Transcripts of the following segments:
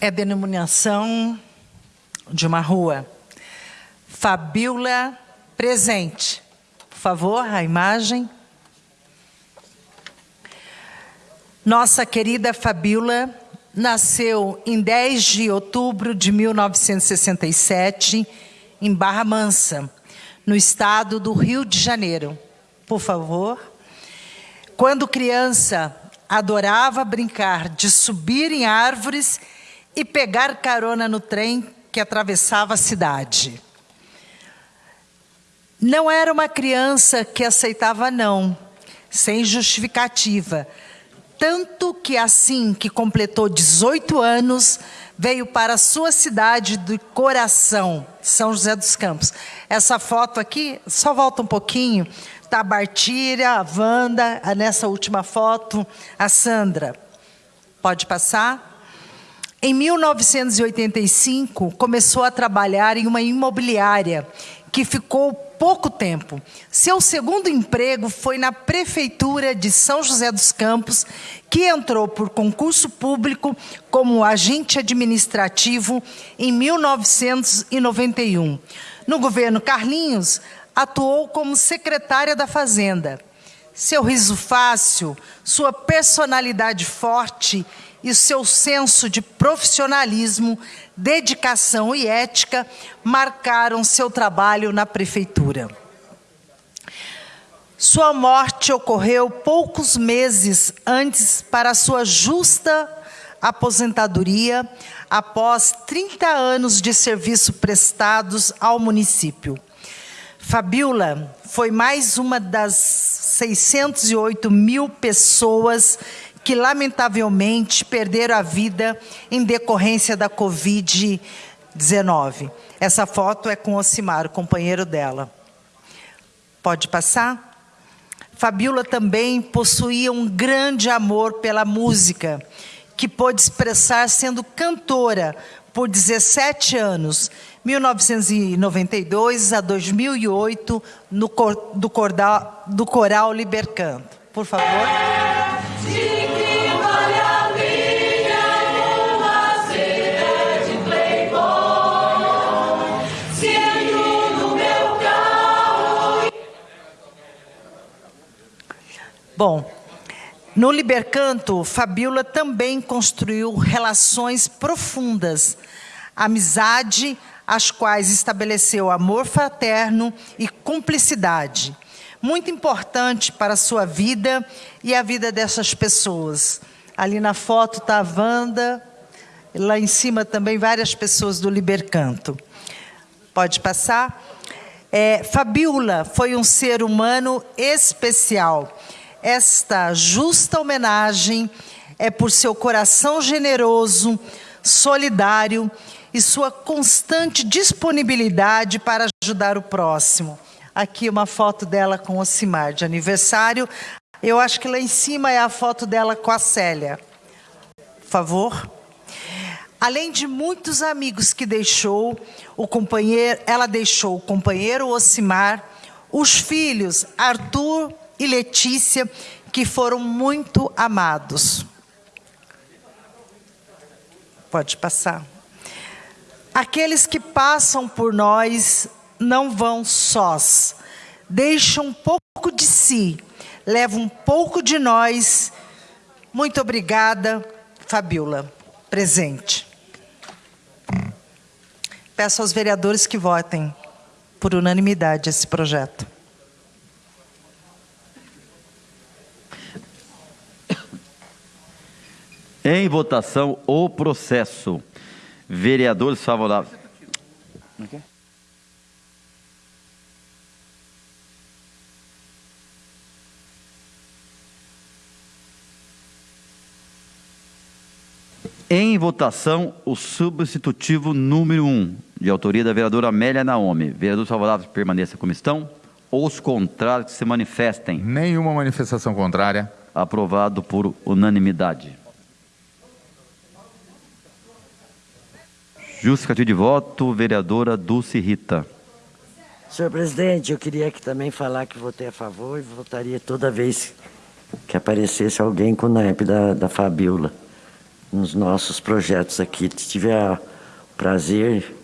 é denominação de uma rua. Fabiola presente. Por favor, a imagem. Nossa querida Fabiola nasceu em 10 de outubro de 1967 em Barra Mansa, no estado do Rio de Janeiro. Por favor. Quando criança, adorava brincar de subir em árvores e pegar carona no trem que atravessava a cidade. Não era uma criança que aceitava não, sem justificativa, tanto que assim que completou 18 anos, veio para a sua cidade do coração, São José dos Campos. Essa foto aqui, só volta um pouquinho, está a Bartíria, a Wanda, nessa última foto, a Sandra. Pode passar? Em 1985, começou a trabalhar em uma imobiliária que ficou pouco tempo. Seu segundo emprego foi na Prefeitura de São José dos Campos, que entrou por concurso público como agente administrativo em 1991. No governo Carlinhos, atuou como secretária da Fazenda. Seu riso fácil, sua personalidade forte seu senso de profissionalismo, dedicação e ética marcaram seu trabalho na prefeitura. Sua morte ocorreu poucos meses antes para sua justa aposentadoria, após 30 anos de serviço prestados ao município. Fabiola foi mais uma das 608 mil pessoas que, lamentavelmente, perderam a vida em decorrência da Covid-19. Essa foto é com Ocimar, o companheiro dela. Pode passar? Fabiola também possuía um grande amor pela música, que pôde expressar sendo cantora por 17 anos, 1992 a 2008, no cor, do, cordal, do Coral Libercanto. Por favor. Bom, no Libercanto, Fabiola também construiu relações profundas, amizade, as quais estabeleceu amor fraterno e cumplicidade, muito importante para a sua vida e a vida dessas pessoas. Ali na foto está a Wanda, lá em cima também várias pessoas do Libercanto. Pode passar? É, Fabiola foi um ser humano especial esta justa homenagem é por seu coração generoso, solidário e sua constante disponibilidade para ajudar o próximo. Aqui uma foto dela com o Ocimar, de aniversário. Eu acho que lá em cima é a foto dela com a Célia. Por favor. Além de muitos amigos que deixou, o companheiro, ela deixou o companheiro Ocimar, os filhos Arthur e Letícia, que foram muito amados. Pode passar. Aqueles que passam por nós não vão sós, deixam um pouco de si, levam um pouco de nós. Muito obrigada, Fabiola. Presente. Peço aos vereadores que votem por unanimidade esse projeto. Em votação, o processo. Vereadores favoráveis. Em votação, o substitutivo número 1, um, de autoria da vereadora Amélia Naomi. Vereadores favoráveis permaneçam como estão. Os contrários se manifestem. Nenhuma manifestação contrária. Aprovado por unanimidade. Justificativo de voto, vereadora Dulce Rita. Senhor presidente, eu queria que também falar que votei a favor e votaria toda vez que aparecesse alguém com o naipe da, da Fabiola. nos nossos projetos aqui. Tive o prazer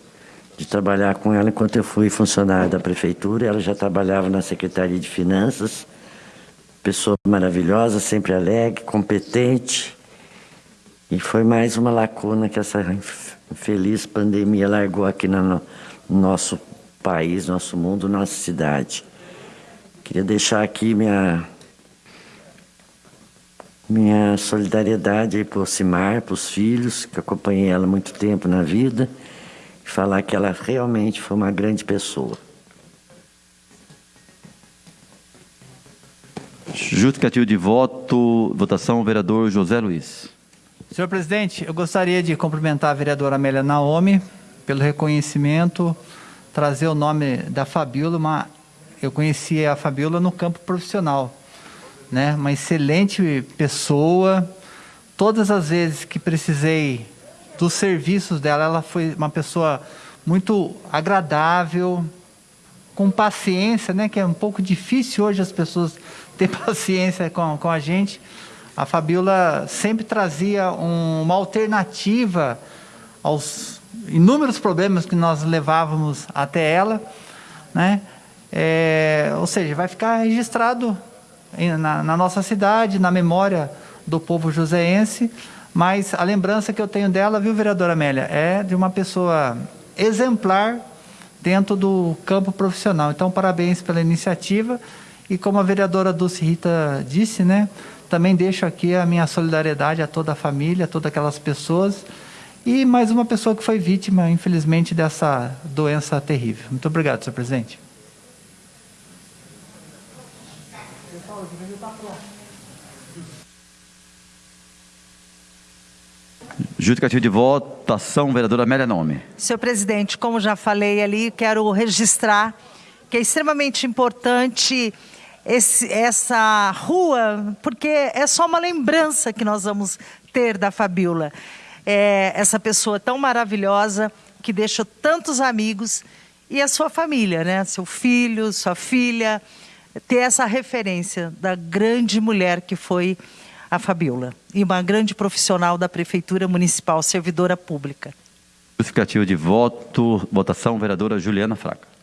de trabalhar com ela enquanto eu fui funcionário da prefeitura. Ela já trabalhava na Secretaria de Finanças. Pessoa maravilhosa, sempre alegre, competente. E foi mais uma lacuna que essa infeliz pandemia largou aqui no nosso país, nosso mundo, nossa cidade. Queria deixar aqui minha minha solidariedade para o Cimar, para os filhos, que acompanhei ela muito tempo na vida, e falar que ela realmente foi uma grande pessoa. Justificativo de voto, votação, vereador José Luiz. Senhor presidente, eu gostaria de cumprimentar a vereadora Amélia Naomi pelo reconhecimento, trazer o nome da Fabiola, uma, eu conheci a Fabiola no campo profissional né? Uma excelente pessoa. Todas as vezes que precisei dos serviços dela, ela foi uma pessoa muito agradável, com paciência, né? Que é um pouco difícil hoje as pessoas ter paciência com, com a gente. A Fabiola sempre trazia um, uma alternativa aos inúmeros problemas que nós levávamos até ela, né? É, ou seja, vai ficar registrado na, na nossa cidade, na memória do povo joseense, mas a lembrança que eu tenho dela, viu, vereadora Amélia, é de uma pessoa exemplar dentro do campo profissional. Então, parabéns pela iniciativa e como a vereadora Dulce Rita disse, né, também deixo aqui a minha solidariedade a toda a família, a todas aquelas pessoas e mais uma pessoa que foi vítima, infelizmente, dessa doença terrível. Muito obrigado, senhor presidente. Justificativo de votação, vereadora Amélia Nome. Senhor presidente, como já falei ali, quero registrar que é extremamente importante esse, essa rua, porque é só uma lembrança que nós vamos ter da Fabiola. É, essa pessoa tão maravilhosa que deixou tantos amigos e a sua família, né? Seu filho, sua filha, ter essa referência da grande mulher que foi a Fabiola, e uma grande profissional da Prefeitura Municipal, servidora pública. Justificativo de voto, votação, vereadora Juliana Fraca.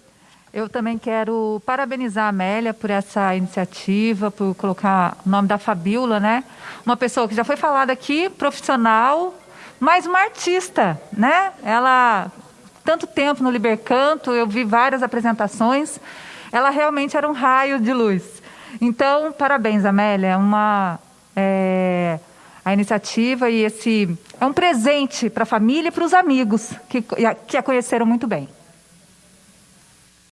Eu também quero parabenizar a Amélia por essa iniciativa, por colocar o nome da Fabiola, né? Uma pessoa que já foi falada aqui, profissional, mas uma artista, né? Ela, tanto tempo no Libercanto, eu vi várias apresentações, ela realmente era um raio de luz. Então, parabéns, Amélia, é uma é, a iniciativa e esse é um presente para a família e para os amigos que, que a conheceram muito bem.